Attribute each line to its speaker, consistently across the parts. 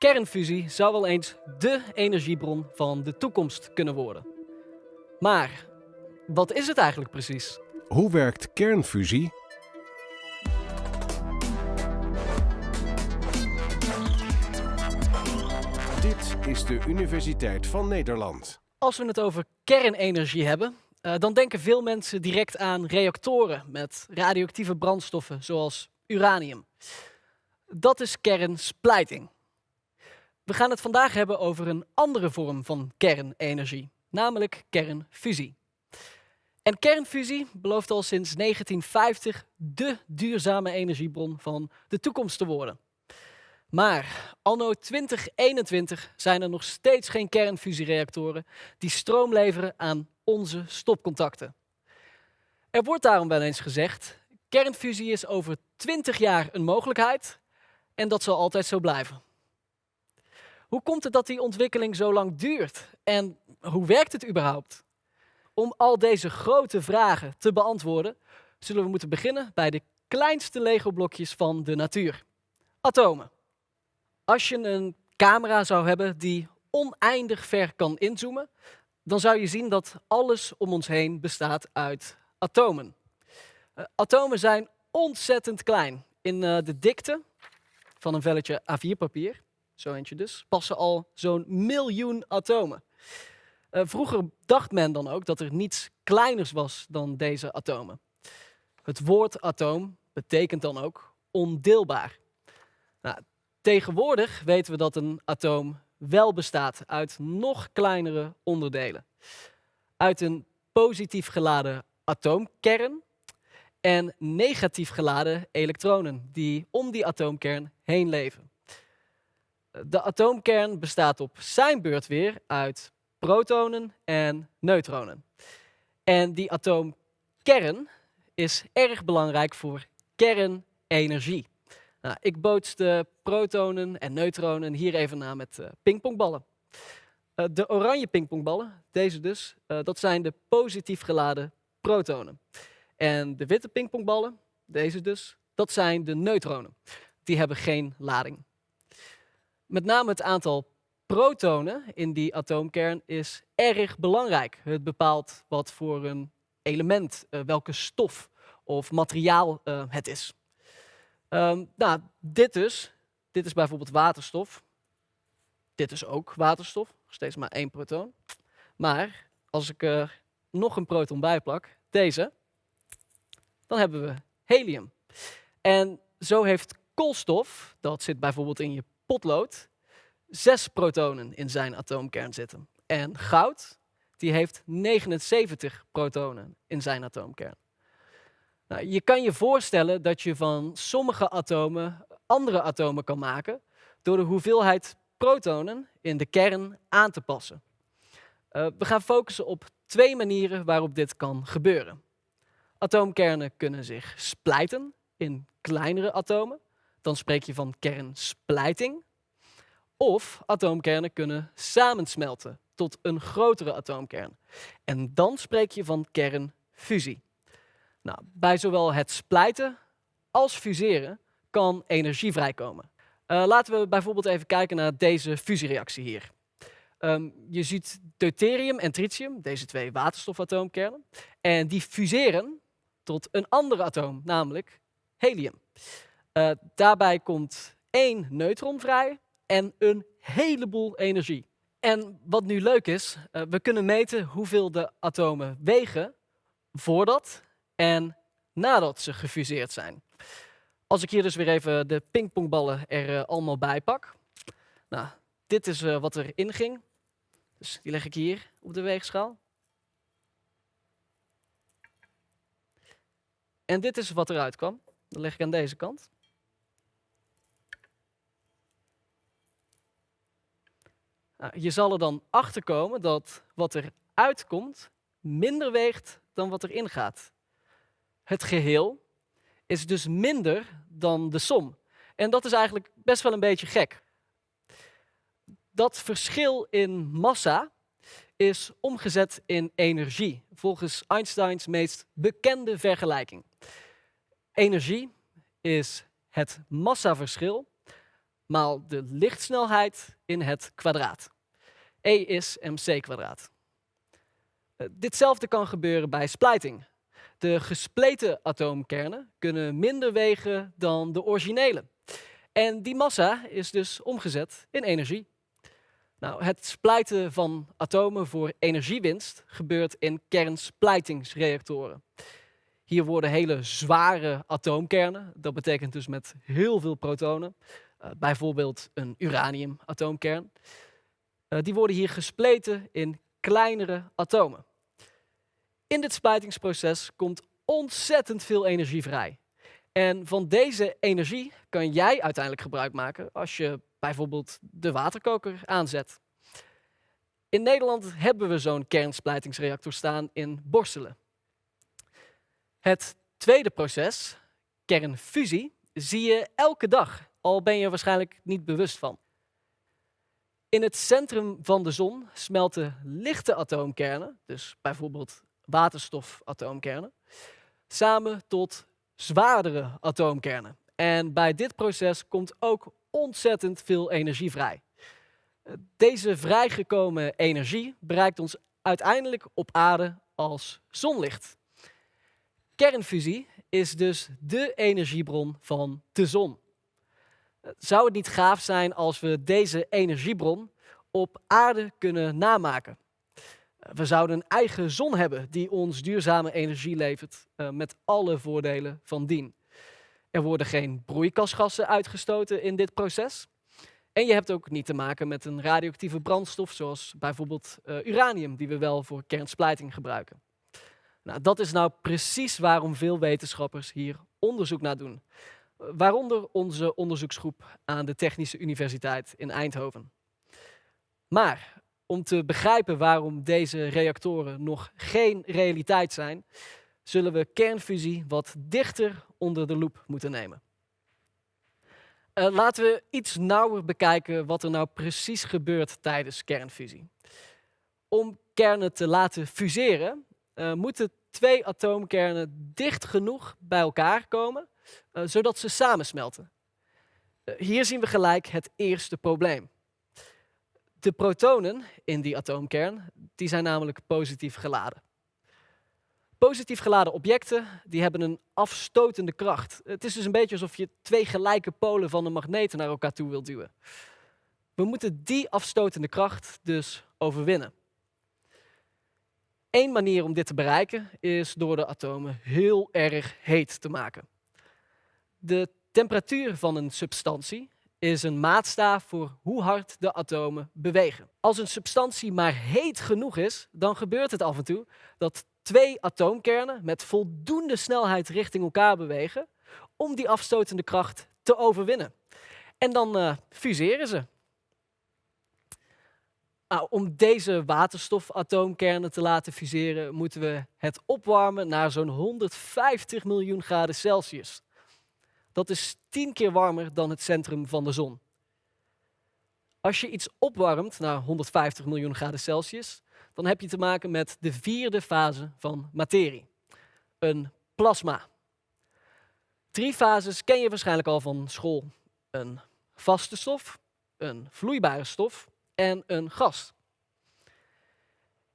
Speaker 1: Kernfusie zou wel eens dé energiebron van de toekomst kunnen worden. Maar wat is het eigenlijk precies?
Speaker 2: Hoe werkt kernfusie? Dit is de Universiteit van Nederland.
Speaker 1: Als we het over kernenergie hebben, uh, dan denken veel mensen direct aan reactoren met radioactieve brandstoffen zoals uranium. Dat is kernsplijting. We gaan het vandaag hebben over een andere vorm van kernenergie, namelijk kernfusie. En kernfusie belooft al sinds 1950 de duurzame energiebron van de toekomst te worden. Maar anno 2021 zijn er nog steeds geen kernfusiereactoren die stroom leveren aan onze stopcontacten. Er wordt daarom wel eens gezegd, kernfusie is over 20 jaar een mogelijkheid en dat zal altijd zo blijven. Hoe komt het dat die ontwikkeling zo lang duurt? En hoe werkt het überhaupt? Om al deze grote vragen te beantwoorden, zullen we moeten beginnen bij de kleinste Lego-blokjes van de natuur. Atomen. Als je een camera zou hebben die oneindig ver kan inzoomen, dan zou je zien dat alles om ons heen bestaat uit atomen. Uh, atomen zijn ontzettend klein. In uh, de dikte van een velletje A4-papier, zo eentje dus, passen al zo'n miljoen atomen. Uh, vroeger dacht men dan ook dat er niets kleiners was dan deze atomen. Het woord atoom betekent dan ook ondeelbaar. Nou, tegenwoordig weten we dat een atoom wel bestaat uit nog kleinere onderdelen. Uit een positief geladen atoomkern en negatief geladen elektronen die om die atoomkern heen leven. De atoomkern bestaat op zijn beurt weer uit protonen en neutronen. En die atoomkern is erg belangrijk voor kernenergie. Nou, ik boots de protonen en neutronen hier even na met uh, pingpongballen. Uh, de oranje pingpongballen, deze dus, uh, dat zijn de positief geladen protonen. En de witte pingpongballen, deze dus, dat zijn de neutronen. Die hebben geen lading. Met name het aantal protonen in die atoomkern is erg belangrijk. Het bepaalt wat voor een element, welke stof of materiaal het is. Um, nou, dit dus, dit is bijvoorbeeld waterstof. Dit is ook waterstof, steeds maar één proton. Maar als ik er nog een proton bij plak, deze, dan hebben we helium. En zo heeft koolstof, dat zit bijvoorbeeld in je potlood, zes protonen in zijn atoomkern zitten. En goud, die heeft 79 protonen in zijn atoomkern. Nou, je kan je voorstellen dat je van sommige atomen andere atomen kan maken door de hoeveelheid protonen in de kern aan te passen. Uh, we gaan focussen op twee manieren waarop dit kan gebeuren. Atoomkernen kunnen zich splijten in kleinere atomen. Dan spreek je van kernsplijting. Of atoomkernen kunnen samensmelten tot een grotere atoomkern. En dan spreek je van kernfusie. Nou, bij zowel het splijten als fuseren kan energie vrijkomen. Uh, laten we bijvoorbeeld even kijken naar deze fusiereactie hier. Um, je ziet deuterium en tritium, deze twee waterstofatoomkernen, en die fuseren tot een ander atoom, namelijk helium. Uh, daarbij komt één neutron vrij en een heleboel energie. En wat nu leuk is, uh, we kunnen meten hoeveel de atomen wegen voordat en nadat ze gefuseerd zijn. Als ik hier dus weer even de pingpongballen er uh, allemaal bij pak. Nou, dit is wat erin ging. Dus die leg ik hier op de weegschaal. En dit is wat eruit kwam. Dat leg ik aan deze kant. Nou, je zal er dan achter komen dat wat er uitkomt minder weegt dan wat erin gaat. Het geheel is dus minder dan de som. En dat is eigenlijk best wel een beetje gek. Dat verschil in massa is omgezet in energie, volgens Einsteins meest bekende vergelijking. Energie is het massaverschil maal de lichtsnelheid in het kwadraat. E is mc kwadraat. Uh, ditzelfde kan gebeuren bij splijting. De gespleten atoomkernen kunnen minder wegen dan de originele. En die massa is dus omgezet in energie. Nou, het splijten van atomen voor energiewinst gebeurt in kernsplijtingsreactoren. Hier worden hele zware atoomkernen, dat betekent dus met heel veel protonen, uh, bijvoorbeeld een uraniumatoomkern, uh, die worden hier gespleten in kleinere atomen. In dit splijtingsproces komt ontzettend veel energie vrij. En van deze energie kan jij uiteindelijk gebruik maken als je bijvoorbeeld de waterkoker aanzet. In Nederland hebben we zo'n kernsplijtingsreactor staan in Borselen. Het tweede proces, kernfusie, zie je elke dag, al ben je er waarschijnlijk niet bewust van. In het centrum van de zon smelten lichte atoomkernen, dus bijvoorbeeld waterstofatoomkernen, samen tot zwaardere atoomkernen. En bij dit proces komt ook ontzettend veel energie vrij. Deze vrijgekomen energie bereikt ons uiteindelijk op aarde als zonlicht. Kernfusie is dus de energiebron van de zon. Zou het niet gaaf zijn als we deze energiebron op aarde kunnen namaken? We zouden een eigen zon hebben die ons duurzame energie levert uh, met alle voordelen van dien. Er worden geen broeikasgassen uitgestoten in dit proces. En je hebt ook niet te maken met een radioactieve brandstof zoals bijvoorbeeld uh, uranium die we wel voor kernsplijting gebruiken. Nou, dat is nou precies waarom veel wetenschappers hier onderzoek naar doen. Waaronder onze onderzoeksgroep aan de Technische Universiteit in Eindhoven. Maar om te begrijpen waarom deze reactoren nog geen realiteit zijn, zullen we kernfusie wat dichter onder de loep moeten nemen. Uh, laten we iets nauwer bekijken wat er nou precies gebeurt tijdens kernfusie. Om kernen te laten fuseren, uh, moeten twee atoomkernen dicht genoeg bij elkaar komen, uh, zodat ze samensmelten. hier zien we gelijk het eerste probleem. De protonen in die atoomkern die zijn namelijk positief geladen. Positief geladen objecten die hebben een afstotende kracht. Het is dus een beetje alsof je twee gelijke polen van een magneet naar elkaar toe wilt duwen. We moeten die afstotende kracht dus overwinnen. Eén manier om dit te bereiken is door de atomen heel erg heet te maken. De temperatuur van een substantie is een maatstaaf voor hoe hard de atomen bewegen. Als een substantie maar heet genoeg is, dan gebeurt het af en toe dat twee atoomkernen met voldoende snelheid richting elkaar bewegen om die afstotende kracht te overwinnen. En dan uh, fuseren ze. Nou, om deze waterstofatoomkernen te laten fuseren, moeten we het opwarmen naar zo'n 150 miljoen graden Celsius. Dat is tien keer warmer dan het centrum van de zon. Als je iets opwarmt naar 150 miljoen graden Celsius, dan heb je te maken met de vierde fase van materie, een plasma. Drie fases ken je waarschijnlijk al van school. Een vaste stof, een vloeibare stof en een gas.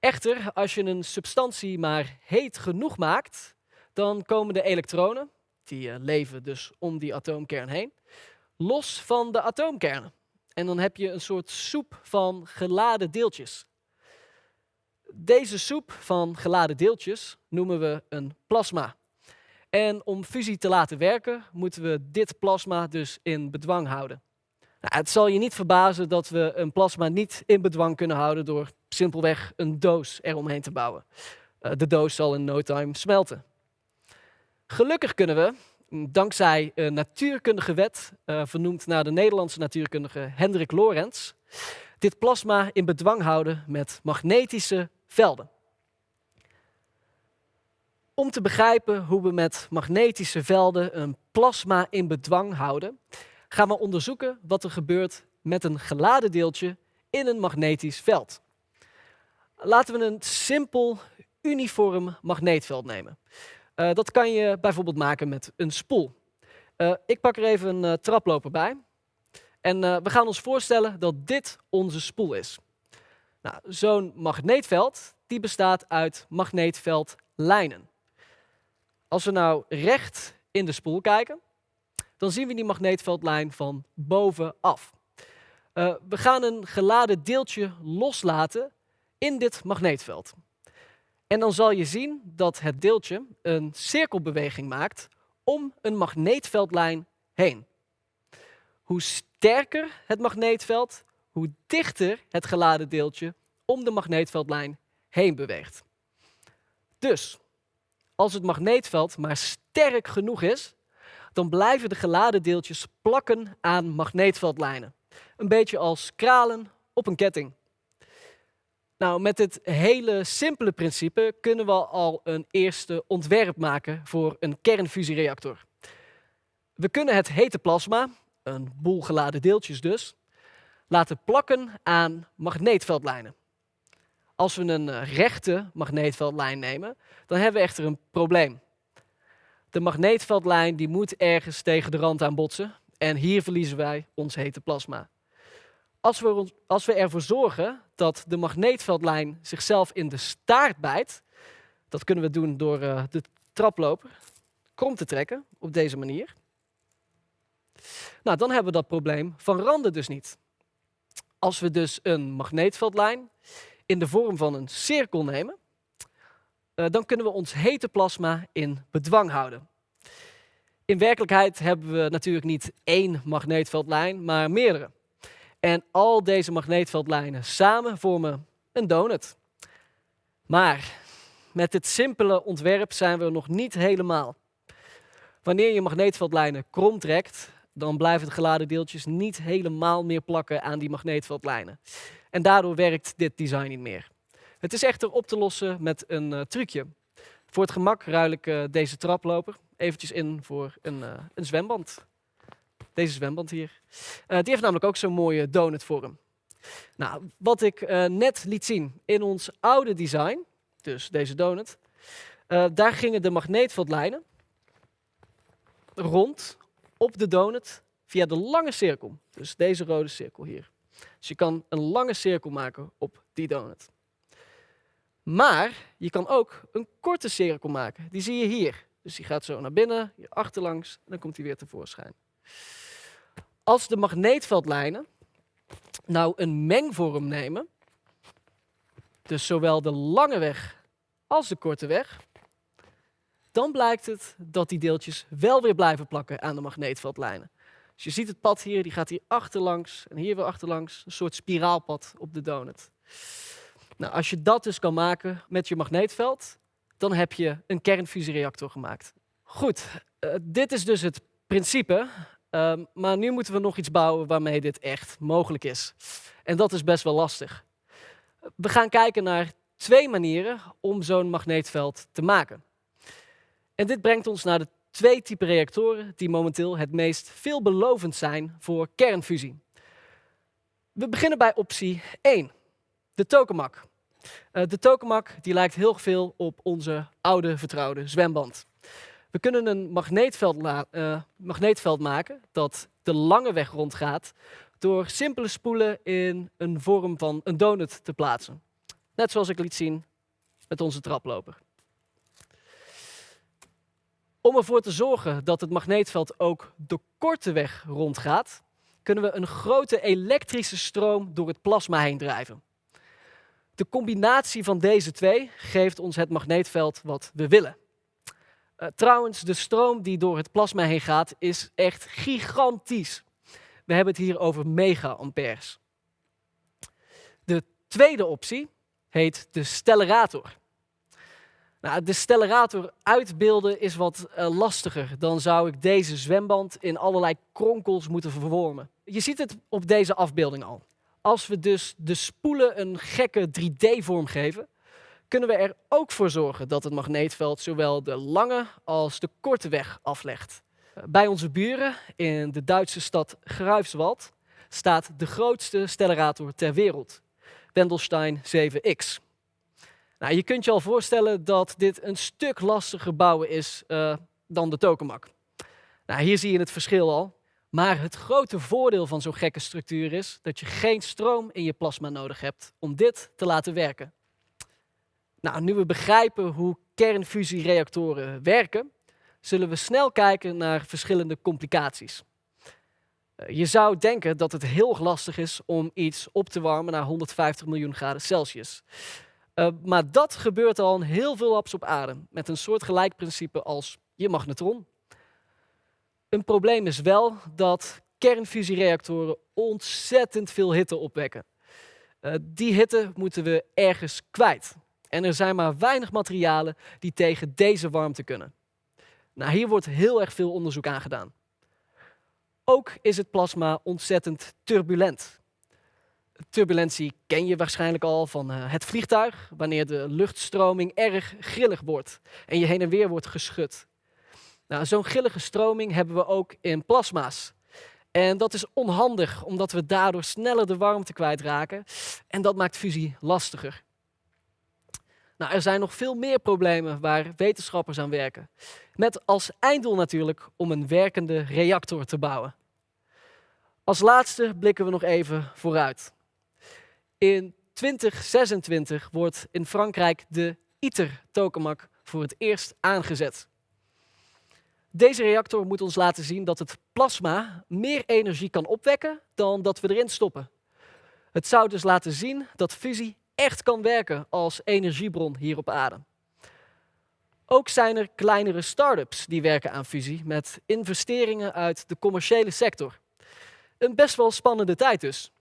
Speaker 1: Echter, als je een substantie maar heet genoeg maakt, dan komen de elektronen, die eh, leven dus om die atoomkern heen, los van de atoomkernen. En dan heb je een soort soep van geladen deeltjes. Deze soep van geladen deeltjes noemen we een plasma. En om fusie te laten werken, moeten we dit plasma dus in bedwang houden. Nou, het zal je niet verbazen dat we een plasma niet in bedwang kunnen houden door simpelweg een doos eromheen te bouwen. Uh, de doos zal in no time smelten. Gelukkig kunnen we, dankzij een natuurkundige wet, uh, vernoemd naar de Nederlandse natuurkundige Hendrik Lorentz, dit plasma in bedwang houden met magnetische velden. Om te begrijpen hoe we met magnetische velden een plasma in bedwang houden, gaan we onderzoeken wat er gebeurt met een geladen deeltje in een magnetisch veld. Laten we een simpel, uniform magneetveld nemen. Uh, dat kan je bijvoorbeeld maken met een spoel. Uh, ik pak er even een uh, traploper bij. En eh, we gaan ons voorstellen dat dit onze spoel is. Nou, Zo'n magneetveld die bestaat uit magneetveldlijnen. Als we nou recht in de spoel kijken, dan zien we die magneetveldlijn van bovenaf. We gaan een geladen deeltje loslaten in dit magneetveld. En dan zal je zien dat het deeltje een cirkelbeweging maakt om een magneetveldlijn heen. Hoe sterker het magneetveld, hoe dichter het geladen deeltje om de magneetveldlijn heen beweegt. Dus als het magneetveld maar sterk genoeg is, dan blijven de geladen deeltjes plakken aan magneetveldlijnen. Een beetje als kralen op een ketting. Nou, met dit hele simpele principe kunnen we al een eerste ontwerp maken voor een kernfusiereactor. We kunnen het hete plasma, een boel geladen deeltjes dus, laten plakken aan magneetveldlijnen. Als we een eh, rechte magneetveldlijn nemen, dan hebben we echter een probleem. De magneetveldlijn die moet ergens tegen de rand aan botsen en hier verliezen wij ons hete plasma. Als we, als we ervoor zorgen dat de magneetveldlijn zichzelf in de staart bijt, dat kunnen we doen door uh, de traploper krom te trekken op deze manier. Nou, dan hebben we dat probleem van randen dus niet. Als we dus een magneetveldlijn in de vorm van een cirkel nemen, uh, dan kunnen we ons hete plasma in bedwang houden. In werkelijkheid hebben we natuurlijk niet één magneetveldlijn, maar meerdere. En al deze magneetveldlijnen samen vormen een donut. Maar met dit simpele ontwerp zijn we nog niet helemaal. Wanneer je magneetveldlijnen krom trekt, dan blijven de geladen deeltjes niet helemaal meer plakken aan die magneetveldlijnen. En daardoor werkt dit design niet meer. Het is echter op te lossen met een uh, trucje. Voor het gemak ruil ik uh, deze traploper eventjes in voor een, uh, een zwemband. Deze zwemband hier. die heeft namelijk ook zo'n mooie donutvorm. Nou, wat ik net liet zien in ons oude design, dus deze donut, daar gingen de magneetveldlijnen rond op de donut via de lange cirkel. Dus deze rode cirkel hier. Dus je kan een lange cirkel maken op die donut. Maar je kan ook een korte cirkel maken. Die zie je hier. Dus die gaat zo naar binnen, hier achterlangs, en dan komt hij weer tevoorschijn. Als de magneetveldlijnen nou een mengvorm nemen, dus zowel de lange weg als de korte weg, dan blijkt het dat die deeltjes wel weer blijven plakken aan de magneetveldlijnen. Dus je ziet het pad hier, die gaat hier achterlangs en hier weer achterlangs. Een soort spiraalpad op de donut. Nou, als je dat dus kan maken met je magneetveld, dan heb je een kernfusiereactor gemaakt. Goed, uh, dit is dus het principe. Uh, maar nu moeten we nog iets bouwen waarmee dit echt mogelijk is. En dat is best wel lastig. We gaan kijken naar twee manieren om zo'n magneetveld te maken. En dit brengt ons naar de twee typen reactoren die momenteel het meest veelbelovend zijn voor kernfusie. We beginnen bij optie 1, de tokamak. Uh, de tokamak die lijkt heel veel op onze oude vertrouwde zwemband. We kunnen een magneetveld, uh, magneetveld maken dat de lange weg rondgaat door simpele spoelen in een vorm van een donut te plaatsen. Net zoals ik liet zien met onze traploper. Om ervoor te zorgen dat het magneetveld ook de korte weg rondgaat, kunnen we een grote elektrische stroom door het plasma heen drijven. De combinatie van deze twee geeft ons het magneetveld wat we willen. Uh, trouwens, de stroom die door het plasma heen gaat is echt gigantisch. We hebben het hier over mega-amperes. De tweede optie heet de stellarator. Nou, de stellarator uitbeelden is wat uh, lastiger. Dan zou ik deze zwemband in allerlei kronkels moeten vervormen. Je ziet het op deze afbeelding al. Als we dus de spoelen een gekke 3D-vorm geven, kunnen we er ook voor zorgen dat het magneetveld zowel de lange als de korte weg aflegt. Bij onze buren in de Duitse stad Greifswald staat de grootste stellarator ter wereld, Wendelstein 7X. Nou, je kunt je al voorstellen dat dit een stuk lastiger bouwen is uh, dan de tokamak. Nou, hier zie je het verschil al. Maar het grote voordeel van zo'n gekke structuur is dat je geen stroom in je plasma nodig hebt om dit te laten werken. Nou, nu we begrijpen hoe kernfusiereactoren werken, zullen we snel kijken naar verschillende complicaties. Eh, je zou denken dat het heel lastig is om iets op te warmen naar 150 miljoen graden Celsius. Uh, maar dat gebeurt al heel veel labs op aarde, met een soortgelijk principe als je magnetron. Een probleem is wel dat kernfusiereactoren ontzettend veel hitte opwekken. Uh, die hitte moeten we ergens kwijt. En er zijn maar weinig materialen die tegen deze warmte kunnen. Nou, hier wordt heel erg veel onderzoek aan gedaan. Ook is het plasma ontzettend turbulent. Turbulentie ken je waarschijnlijk al van uh, het vliegtuig, wanneer de luchtstroming erg grillig wordt en je heen en weer wordt geschud. Nou, Zo'n grillige stroming hebben we ook in plasma's. En dat is onhandig, omdat we daardoor sneller de warmte kwijtraken en dat maakt fusie lastiger. Nou, er zijn nog veel meer problemen waar wetenschappers aan werken. Met als einddoel natuurlijk om een werkende reactor te bouwen. Als laatste blikken we nog even vooruit. In 2026 wordt in Frankrijk de ITER-tokamak voor het eerst aangezet. Deze reactor moet ons laten zien dat het plasma meer energie kan opwekken dan dat we erin stoppen. Het zou dus laten zien dat fusie echt kan werken als energiebron hier op aarde. Ook zijn er kleinere start-ups die werken aan fusie met investeringen uit de commerciële sector. Een best wel spannende tijd dus.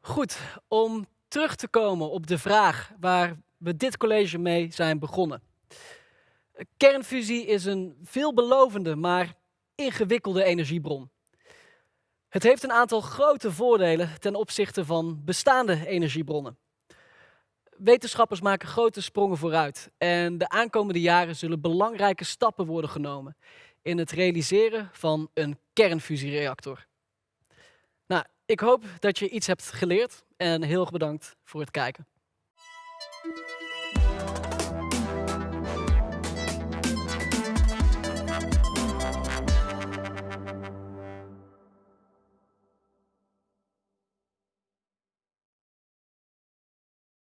Speaker 1: Goed, om terug te komen op de vraag waar we dit college mee zijn begonnen. Kernfusie is een veelbelovende, maar ingewikkelde energiebron. Het heeft een aantal grote voordelen ten opzichte van bestaande energiebronnen. Wetenschappers maken grote sprongen vooruit en de aankomende jaren zullen belangrijke stappen worden genomen in het realiseren van een kernfusiereactor. Nou, ik hoop dat je iets hebt geleerd en heel erg bedankt voor het kijken.